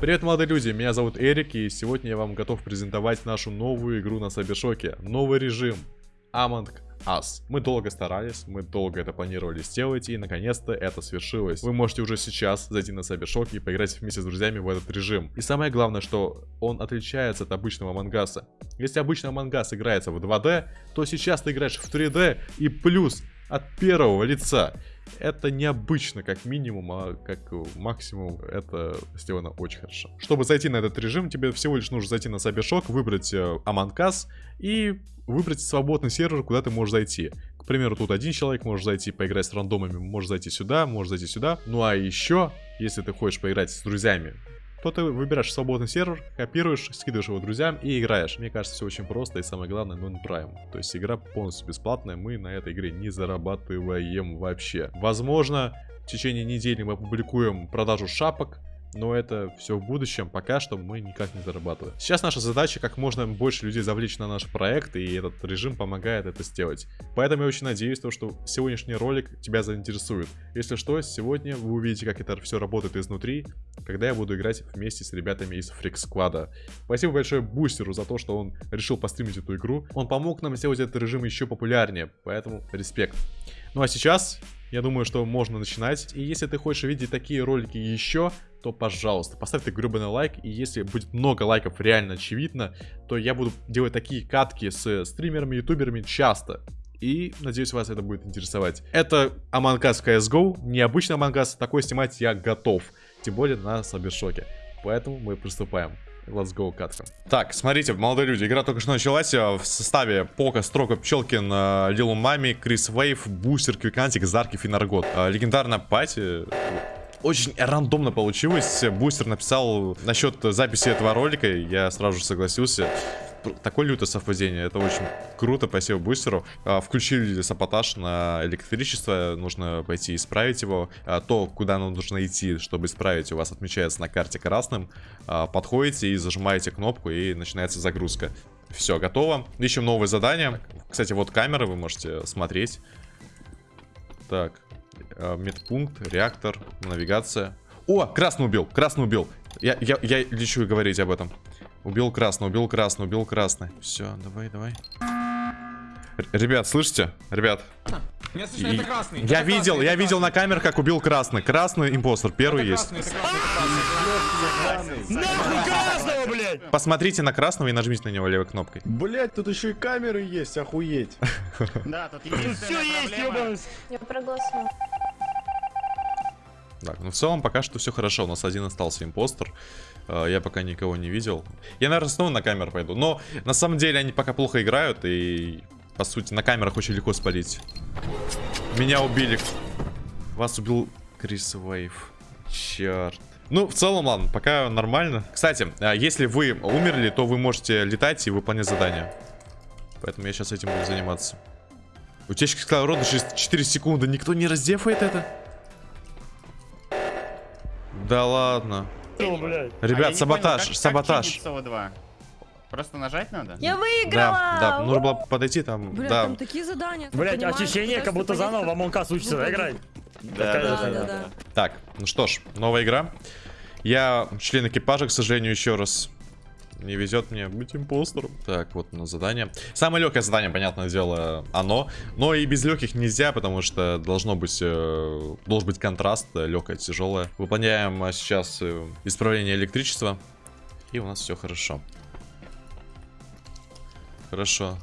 Привет, молодые люди, меня зовут Эрик, и сегодня я вам готов презентовать нашу новую игру на Сабершоке. Новый режим Among Us. Мы долго старались, мы долго это планировали сделать, и наконец-то это свершилось. Вы можете уже сейчас зайти на Сабершок и поиграть вместе с друзьями в этот режим. И самое главное, что он отличается от обычного Амангаса. Если обычно Амангас играется в 2D, то сейчас ты играешь в 3D и плюс от первого лица. Это необычно, как минимум, а как максимум это сделано очень хорошо. Чтобы зайти на этот режим, тебе всего лишь нужно зайти на Сабершок, выбрать э, Аманкас и выбрать свободный сервер, куда ты можешь зайти. К примеру, тут один человек может зайти, поиграть с рандомами, может зайти сюда, может зайти сюда. Ну а еще, если ты хочешь поиграть с друзьями то ты выбираешь свободный сервер, копируешь, скидываешь его друзьям и играешь. Мне кажется, все очень просто и самое главное, non-prime. То есть игра полностью бесплатная, мы на этой игре не зарабатываем вообще. Возможно, в течение недели мы опубликуем продажу шапок, но это все в будущем, пока что мы никак не зарабатываем. Сейчас наша задача как можно больше людей завлечь на наш проект, и этот режим помогает это сделать. Поэтому я очень надеюсь, что сегодняшний ролик тебя заинтересует. Если что, сегодня вы увидите, как это все работает изнутри, когда я буду играть вместе с ребятами из Freak Squad. Спасибо большое Бустеру за то, что он решил постримить эту игру. Он помог нам сделать этот режим еще популярнее, поэтому респект. Ну а сейчас я думаю, что можно начинать. И если ты хочешь видеть такие ролики еще, то, пожалуйста, поставь ты гребаный лайк. И если будет много лайков, реально очевидно, то я буду делать такие катки с стримерами, ютуберами часто. И надеюсь, вас это будет интересовать. Это Among Us CSGO, необычный Among Us, такой снимать я готов. Тем более на Сабершоке. Поэтому мы приступаем. Let's go, катка. Так, смотрите, молодые люди, игра только что началась. Э, в составе Пока, Строка, Пчелкин, э, Лилу Мами, Крис Вейв, Бустер, Квикантик, Зарки, Финаргот. Э, легендарная пати очень рандомно получилось. Бустер написал насчет записи этого ролика, я сразу же согласился. Такое лютое совпадение, это очень круто, спасибо бустеру. А, включили саботаж на электричество, нужно пойти исправить его. А, то, куда нам нужно идти, чтобы исправить, у вас отмечается на карте красным. А, подходите и зажимаете кнопку, и начинается загрузка. Все, готово. Ищем новое задание. Кстати, вот камеры вы можете смотреть. Так, медпункт, реактор, навигация. О, красный убил, красный убил. Я, я, я лечу говорить об этом. Убил красный, убил красный, убил красный. Все, давай, давай. Р ребят, слышите? Ребят. Я, слышу, это красный, я это видел, красный, я видел красный. на камерах, как убил красный. Красный импостер, первый Это есть. красный, красный, это красный. Нахуй красного, блядь! Посмотрите на красного и нажмите на него левой кнопкой. Блять, тут еще и камеры есть, охуеть. Да, тут все есть, ебаный. Я проголосую. Так, ну в целом пока что все хорошо. У нас один остался импостер. Э, Я пока никого не видел. Я, наверное, снова на камеру пойду. Но на самом деле они пока плохо играют. И, по сути, на камерах очень легко спалить. Меня убили. Вас убил Крис Вейв. Черт. Ну, в целом, ладно, пока нормально. Кстати, э, если вы умерли, то вы можете летать и выполнять задания. Поэтому я сейчас этим буду заниматься. Утечка кислорода через 4 секунды. Никто не раздефает это? Да ладно. Что, блядь? А Ребят, не саботаж, понял, как- саботаж. Как чинить СО2? Просто нажать надо? Я выиграла! Да, да, нужно было подойти там, Бля, да. там такие задания. понимаешь, ощущение, как будто заново в Us учится выполнить. играть. Да, да, да, да. Так, ну что ж, новая игра. Я член экипажа, к сожалению, еще раз. Не везет мне быть импостером. Так, вот на задание. Самое легкое задание, понятное дело, оно. Но и без легких нельзя, потому что должно быть, э, должен быть контраст, э, легкое, тяжелое. Выполняем э, сейчас э, исправление электричества. И у нас все хорошо. Хорошо.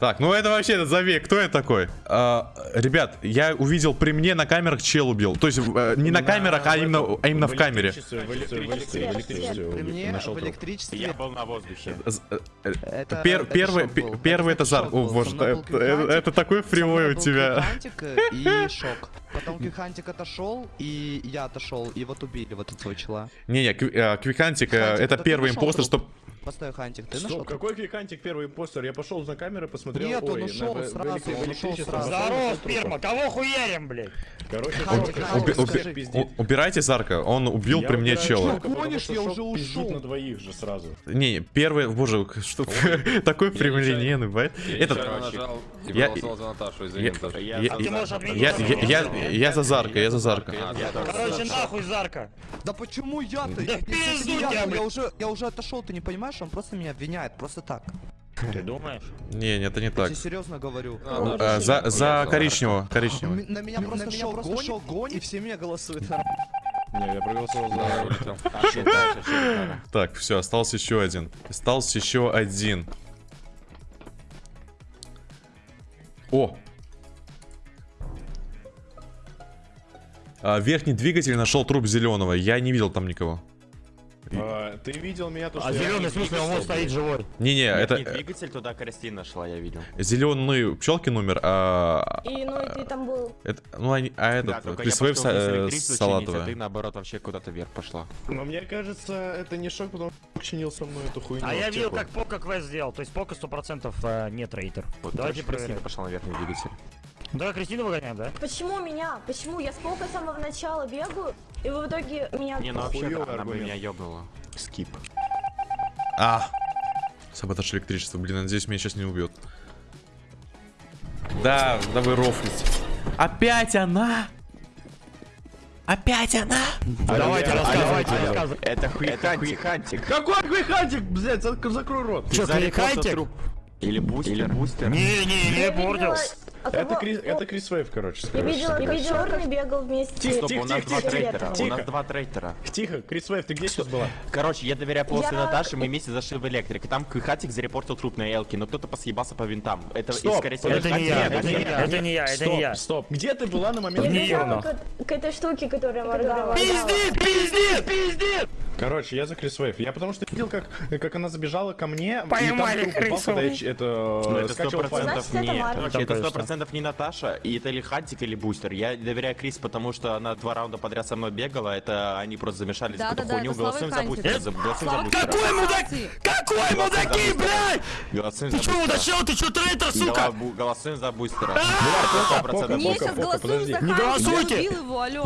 Так, ну это вообще забей, кто это такой? А, ребят, я увидел при мне на камерах чел убил. То есть э, не на камерах, а именно, а именно в камере. При мне в электричестве. Я был на воздухе. Э, Это, пер- это первый, первый это шок О боже, это, это- Квикантик, это такой фривой у тебя. Квикантик и шок. Потом Квикантик отошел, и я отошел, и вот убили вот этого чела. Не-не, Кви- Квикантик, э, это первый импостер, труп. что... Постой, Хантик, ты нашел? Какой Квикантик первый импостер? Я пошел на камеры, посмотрел. Нет, он ой, ушел на- в- в сразу, электри- в он ушел электричество сразу. Здорово, сперма, кого хуярим, блядь? Короче, Хантик, Шок- Хантик, Шок скажи. всех пиздит. У- убирайте Зарка, он убил Я при мне убираю чела. Потому Гонишь, что я уже ушел. на двоих же сразу. Не, первый, боже, что такой прямолинейный, бывает. Этот, Я нажал и Я- проголосовал за Наташу, я, извини, Наташа. я- Я- Ты можешь отменить. я, я, я, я за Зарка, я за Зарка. Короче, за- нахуй Зарка. Да почему я-то? Да Я- в пизду я, тебя, я, блядь. уже, я уже отошел, ты не понимаешь? Он просто меня обвиняет, просто так. Ты думаешь? Не, нет, это не Я так. тебе серьезно говорю. А, да. А, за, за коричневого, коричневого. М- На меня просто шел гонит, гонит, и все меня голосуют. Не, я проголосовал за... А? Так, все, остался еще один. Остался еще один. О! А, верхний двигатель нашел труп зеленого. Я не видел там никого. А, Ты видел меня, то, что А я- зеленый, в смысле, он вот стоит живой. Не-не, Это... это двигатель туда Кристина шла, я видел. зеленый пчелки номер, а, И, ну, и ты там был. это, ну, они- а Да, этот, только я Крис Вейв пошел вниз са- электричество чинить, а ты наоборот вообще куда-то вверх пошла. Но мне кажется, это не шок, потому что чинил со мной эту хуйню. А я видел, аптеку. как Пока квест сделал. То есть Пока 100% э, не трейтер. Вот, Давайте короче, Кристина проверим. пошла на верхний двигатель. Да, Кристину выгоняем, да? Почему меня? Почему? Я с полка с самого начала бегаю, и вы в итоге меня... Не, ну вообще, она бы аргумент. меня ёбнула. Скип. А! Саботаж электричества. Блин, надеюсь, меня сейчас не убьет. Да, давай рофлить. Опять она! Опять она! Давайте, рассказывайте, алло. рассказывайте. Это хуйхантик. Какой Квикантик, блядь, зак- закрой рот. Чё, кликайте? Или бустер. Или бустер. Не-не, не Это кого- Крис, это Крис Вейв, короче, Я видела, я видела, черный бегал вместе. Тихо, Стоп, у нас тихо, два тихо, трейтера. У тихо. нас два трейтера. Тихо, Крис Вейв, ты где сейчас была? Короче, я доверяю после Я- Наташи, мы вместе зашли в электрик. И там Хатик зарепортил труп на Элке, но кто-то посъебался по винтам. Это, и, Стоп, скорее всего, Это не я, это не я, это не я, это Стоп, не я. стоп. Где ты была на момент... Я бежала к этой штуке, которая моргала. Пиздит, пиздит, пиздит! Короче, я за Крис Вейв. Я потому что видел, как, как она забежала ко мне, Поймали и там труп упал, крысу. когда я это, Ну, это сто процентов не. Короче, это сто процентов не Наташа, и это или Хантик, или Бустер. Я доверяю Крис, потому что она два раунда подряд со мной бегала. Это они просто замешались в Да, какую-то да, да, хуйню. Слава Голосуем за. Бустера. за- Голосуем за Бустера. Какой мудак? Какой мудаки, блядь? Голосуем Ты за Бустера. удачил? Ты чё трейтер, сука? Голосуем за Бустера. Не, сейчас голосуем за Не голосуйте.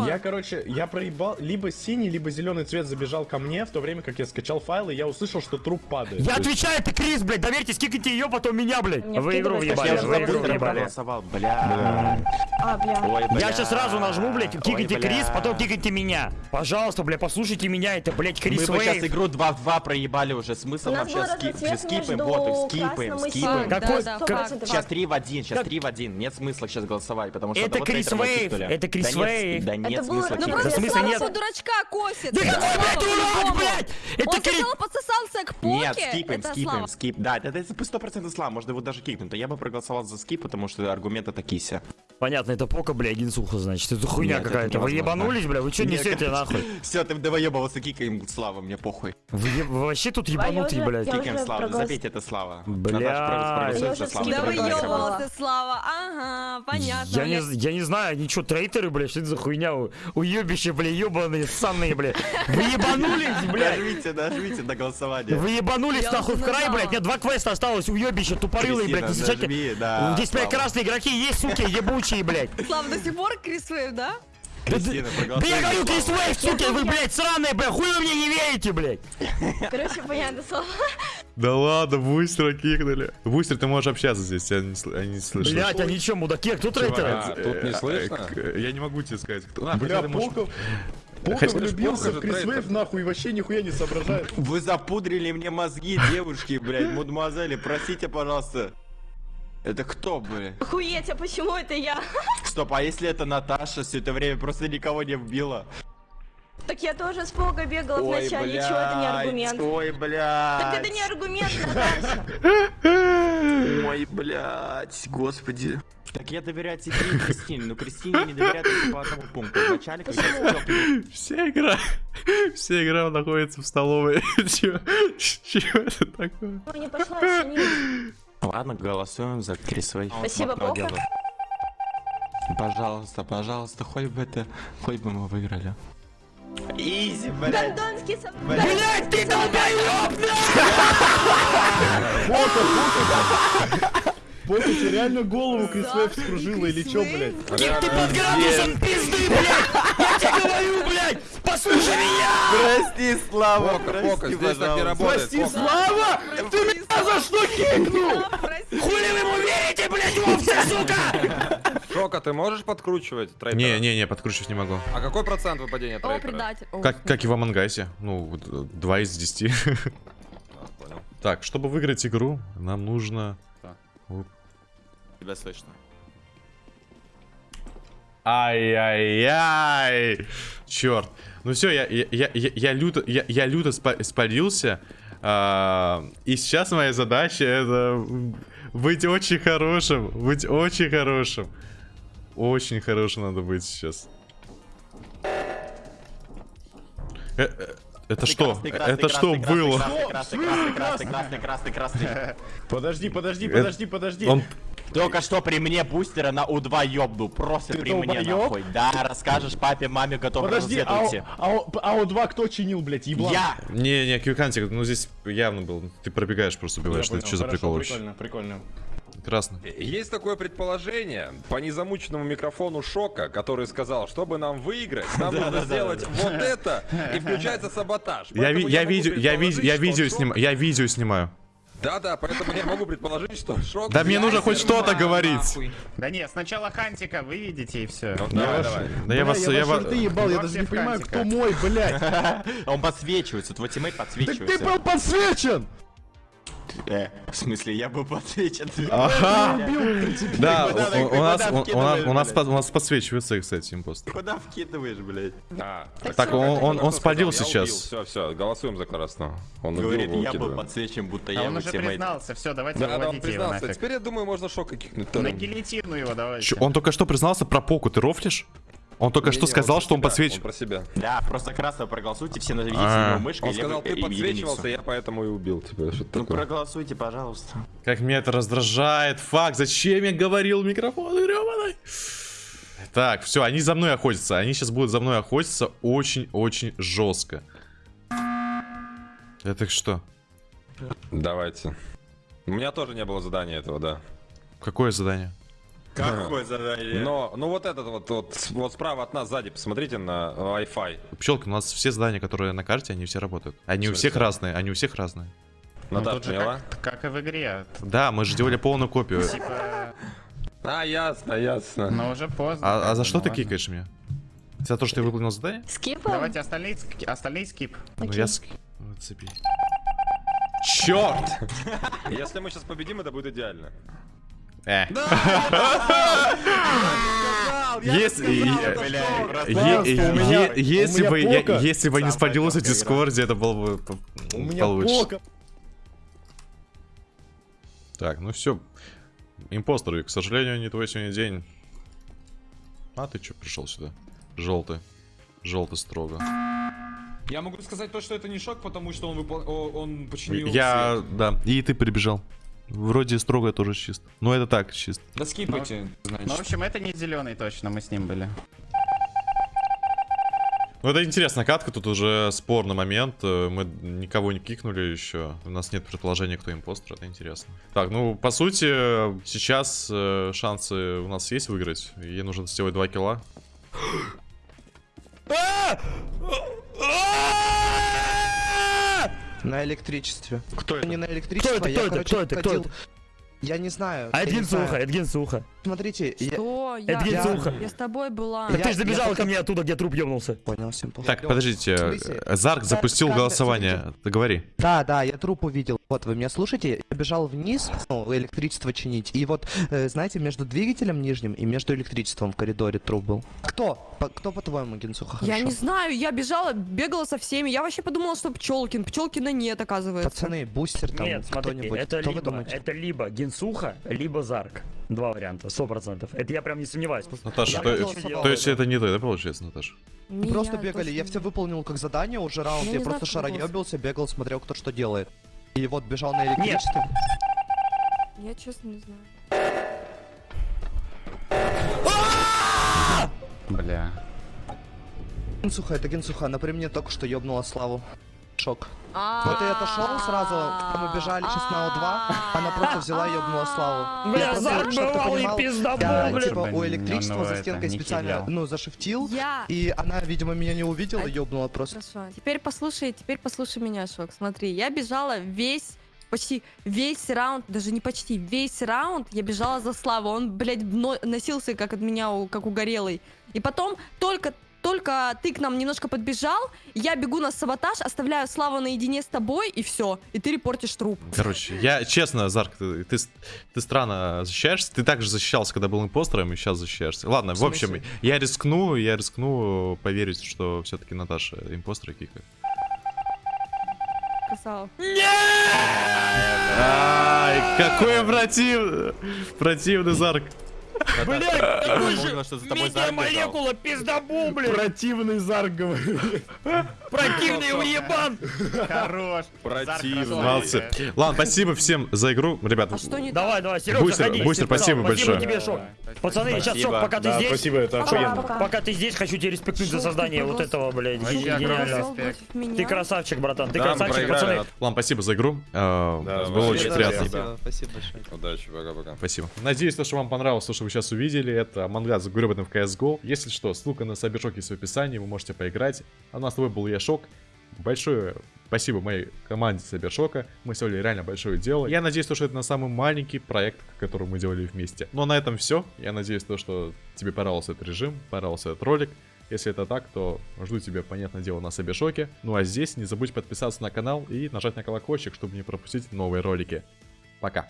Я, короче, я проебал, либо синий, либо зеленый цвет забежал ко мне, в то время как я скачал файл, и я услышал, что труп падает. Я отвечаю, ты Крис, блядь, доверьтесь, кикайте ее, потом меня, блядь. Мне Вы игру въебали, Я хотят. же вы игру въебали. проголосовал, бля. А, бля. Ой, бля. Я сейчас сразу нажму, блядь, кикайте. Крис, потом кикайте меня. Пожалуйста, блядь, послушайте меня, это, блядь, Крис Мы бы сейчас игру 2 в 2 проебали уже. Смысл вообще скипаем вот, скипаем, скипаем. Какой-. Сейчас 3 в 1, сейчас Как- 3 в 1. Нет смысла сейчас голосовать, потому что Это Крис Вейв, это Крис Вейв. Да нет смысла ну, Ну просто Слава дурачка косит. Да какой, блядь, по-любому. блядь? Это Он Крис... Нет, скипаем, это скипаем, Слава. скип. Да, это, это 100% слава, можно его даже кикнуть. Но я бы проголосовал за скип, потому что аргументы такие се. Понятно, это пока, блядь, инсуха, значит. Это хуйня какая-то. Вы ебанулись, бля? Вы Нет, несете, нахуй? Все, ты доебывался, кикаем слава, мне похуй. Вы вообще тут ебанутые, блядь. Кикаем проголос- забейте это слава. Бля. Наташа, проголосуй Я за уже славу. Да скидывала. Проголосуй. выебывался, Слава. Ага, понятно. Я не, я не знаю, они что, трейтеры, блядь, что это за хуйня? У- Уебище, бля, ебаные, ссаные, бля. Вы ебанулись, блядь? Нажмите, нажмите на голосование. Вы ебанулись Я нахуй в край, блядь. Мне два квеста осталось, уебище, тупорылые, блядь, не нажми, да, Здесь, блядь, красные игроки есть, суки, ебучие, блядь. Слава, до сих пор Крис Вейв, да? Кристина, Да я говорю. Крис Вейв, суки, вы, блядь, сраные, блядь, хуй вы мне не верите, блядь. Короче, понятно, слова. Да ладно, бустера кикнули. Бустер, ты можешь общаться здесь, я не, я не слышу. Блядь, они чё, мудаки, а кто трейтеры? А, тут не Э, слышно? э, Я не могу тебе сказать, кто. А, Бля, хотя Хотя- влюбился в Крис. Вейв, нахуй, вообще нихуя не соображает. Вы запудрили мне мозги, девушки, блядь, мадемуазели, простите, пожалуйста. Это кто, блядь? Охуеть, а почему это я? Стоп, а если это Наташа все это время просто никого не вбила? Так я тоже с Пога бегала Ой, начале, чего это не аргумент? Ой, блядь. Так это не аргумент, Наташа. Ой, блядь, господи. Так я доверяю тебе и Кристине, но Кристине не доверяю только по одному пункту. Вначале, когда я Вся игра, вся игра находится в столовой. Чё это такое? Ну, не пошла чинить. Ладно, голосуем за Крисвей. Спасибо, Пока. Пожалуйста, пожалуйста, хоть бы это, хоть бы мы выиграли. Изи, блядь. Гондонский сам... Блять, ты долбоёб! Пока тебе реально голову Крис Вейв скружила или чё, блядь? Кем ты под градусом пизды, блядь! Я тебе говорю, блядь! Послушай меня! Прости, Слава, прости, здесь так не работает. Фока. Слава! Ты меня за что кикнул? Прости. Хули вы ему верите, блядь, овцы, сука! Шока, ты можешь подкручивать трейдера? Не-не-не, подкручивать не могу. А какой процент выпадения О, трейдера? предатель. О, Как, как и в Амангайсе. Ну, вот, э, 2 из 10. А, понял. Так, чтобы выиграть игру, нам нужно... Тебя слышно. Ай-яй-яй! Черт. Ну все, я, я, я, я, я люто, я, я люто спа- спалился. А, и сейчас моя задача это быть очень хорошим. Быть очень хорошим. Очень хорошим надо быть сейчас. Э, э, Это что? Это что было? Красный, красный, красный, красный, красный, красный, красный. Подожди, подожди, Это- подожди, подожди. Только что при мне бустера на У2 ёбнул. Просто Ты при мне долбоёб? нахуй. Да, расскажешь папе, маме, готов Подожди, а, разведывайте. АО2 кто чинил, блядь, еблан? Я! Не, не, кьюкантик, ну здесь явно был. Ты пробегаешь, просто убиваешь. Что, что за прикол вообще? Прикольно, прикольно. Красно. Есть такое предположение по незамученному микрофону Шока, который сказал, чтобы нам выиграть, нам нужно сделать вот это, и включается саботаж. Я, видео, снимаю, я видео снимаю. Да-да, поэтому я могу предположить, что Шок... Да мне нужно хоть что-то говорить. Да нет, сначала Хантика вы видите и все. Ну, давай, давай. Да я вас, я, вас... ебал, я даже не понимаю, кто мой, блядь. Он подсвечивается, твой тиммейт Так подсвечивается. ты был подсвечен! Э, в смысле, я был подсвечен. Ага. Да, у, нас, у, нас, подсвечивается, кстати, импост. Куда вкидываешь, блядь? А, Так, он, он, спалил сейчас. Все, все, голосуем за красного. Он Говорит, убил, я был выкидываем. подсвечен, будто я он уже признался, все, давайте Да, да, он выводите его признался. нафиг. Теперь я думаю, можно Шока кикнуть. На гильотину его давайте. Чё, он только что признался про поку, ты рофлишь? Он только что сказал, что он себя, подсвечивает. про себя. Да, просто красного проголосуйте, все наведите А. его мышкой. Он сказал, ты и подсвечивался, я поэтому и убил тебя. Ну такое? проголосуйте, пожалуйста. Как меня это раздражает. Фак, зачем я говорил в микрофон, грёбаный? Так, все, они за мной охотятся. Они сейчас будут за мной охотиться очень-очень жестко. Это что? Давайте. У меня тоже не было задания этого, да. Какое задание? Какое задание? Но, ну вот этот вот, вот, вот справа от нас сзади, посмотрите на Wi-Fi. Пчелка, у нас все здания, которые на карте, они все работают. Они у всех разные, они у всех разные. Ну, Наташа, тут же как, как и в игре. Да, мы же делали полную копию. Типа, А, ясно, ясно. но уже поздно. А, а за что ну ты ладно. кикаешь меня? За то, что я выполнил задание? Скипом? Давайте остальные, остальные скип. Ну я ски... Вот цепи. Черт! Если мы сейчас победим, это будет идеально. Э. Если бы если бы не спалился в Дискорде, это было бы п- У меня получше. Так, ну все. Импостеры, к сожалению, не твой сегодня день. А ты что пришел сюда? Желтый. Желтый строго. Я могу сказать то, что это не шок, потому что он, выпол... он починил Я, свет. да, и ты прибежал. Вроде строго тоже чист. Но это так, чист. Да скипайте, значит. Ну, в общем, это не зеленый точно, мы с ним были. Ну это интересная катка, тут уже спорный момент. э, Мы никого не кикнули еще. У нас нет предположения, кто импостер, это интересно. Так, ну по сути, сейчас э, шансы у нас есть выиграть. Ей нужно сделать 2 килла. На электричестве. Кто Не на Кто электричество, это, я, кто это, короче, кто это, кто ходил- это? Я не знаю. А я это не Гинсуха, знаю. это Гинсуха. Смотрите, я Что? Я, Это я, Гинсуха. я с тобой была. Так Я- ты же забежал я- ко мне оттуда, где труп ёбнулся. понял, всем похуй. Так, подождите, Зарк запустил голосование. Ты говори. Да, да, я труп увидел. Вот, вы меня слушаете? Я бежал вниз, ну, электричество чинить. И вот, э, знаете, между двигателем нижним и между электричеством в коридоре труп был. Кто? По- кто, по-твоему, Генсуха, Я хорошо? не знаю, я бежала, бегала со всеми. Я вообще подумала, что Пчелкин. Пчелкина нет, оказывается. Пацаны, бустер там, Нет, кто-нибудь. это Кто либо, это либо Гинсуха, либо Зарк. Два варианта, сто процентов. Это я прям не сомневаюсь. Наташа, Я то, то есть это не ты, да, получается, Наташа? Мы Не, просто я бегали, я точно все не- выполнил как задание уже раунд, Я я, просто шароебился, бегал, смотрел, кто что делает. И вот бежал на электричестве. Я честно не знаю. Бля. Генсуха, это Генсуха, она при мне только что ёбнула Славу. Шок. Вот я отошел сразу, когда мы бежали сейчас на О2, она просто взяла и ёбнула Славу. Бля, Я бывалый понимал, пиздобол, типа, у Ну, электричества ну, за стенкой специально, ну, зашифтил, и она, видимо, меня не увидела, ёбнула просто. Хорошо. Теперь послушай, теперь послушай меня, Шок. Смотри, я бежала весь почти весь раунд, даже не почти, весь раунд я бежала за Славу. Он, блядь, но- носился как от меня, как угорелый. И потом только только ты к нам немножко подбежал, я бегу на саботаж, оставляю Славу наедине с тобой, и все. И ты репортишь труп. Короче, я честно, Зарк, ты, ты, ты странно защищаешься. Ты также защищался, когда был импостером, и сейчас защищаешься. Ладно, в, общем, смысле? я рискну, я рискну поверить, что все-таки Наташа импостер и кикает. Красава. Ай, какой противный, противный Зарк. Блядь, такой же Понял, что за тобой Зарк молекула пиздобул, блядь. Противный Зарк говорит. Противный уебан. Хорош. Противный. Ладно, спасибо всем за игру. Ребята, не Давай, давай, Серега, Бустер. Бустер, Спасибо спасибо большое. тебе, Шок. Пацаны, сейчас, Шок, Спасибо. пока ты здесь, спасибо, это охуенно. Пока. ты здесь, хочу тебе респектнуть за создание вот этого, блядь. Ты красавчик, братан, ты красавчик, пацаны. ладно, спасибо за игру. Э, Было очень приятно. спасибо. Большое. Удачи, пока-пока. Спасибо. Надеюсь, то, что вам понравилось, то, что вы сейчас увидели. Это мангат с гребаным в CSGO. Если что, ссылка на Сабершок есть в описании, вы можете поиграть. А нас с тобой был я, Шок. Большое спасибо моей команде Сабершока. Мы сделали реально большое дело. Я надеюсь, то, что это на самый маленький проект, который мы делали вместе. Но на этом все. Я надеюсь, то, что тебе понравился этот режим, понравился этот ролик. Если это так, то жду тебя, понятное дело, на Сабершоке. Ну а здесь не забудь подписаться на канал и нажать на колокольчик, чтобы не пропустить новые ролики. Пока.